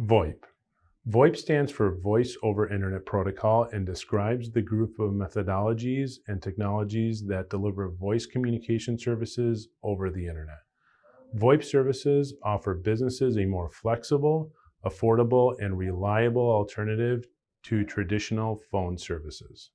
VoIP. VoIP stands for Voice over Internet Protocol and describes the group of methodologies and technologies that deliver voice communication services over the Internet. VoIP services offer businesses a more flexible, affordable, and reliable alternative to traditional phone services.